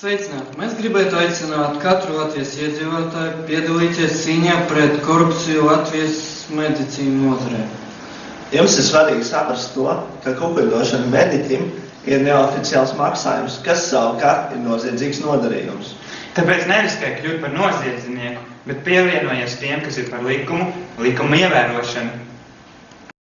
Sveicināti! Mēs gribētu aicināt katru Latvijas iedzīvotāju piedalīties cīņā pret korupciju Latvijas medicīnu nozarē. Jums ir svarīgi saprast to, ka kukuļdošana mediķim ir neoficiāls maksājums, kas savukārt ir noziedzīgs nodarījums. Tāpēc neriskē kļūt par noziedznieku, bet pievienojies tiem, kas ir par likumu, likuma ievērošanu.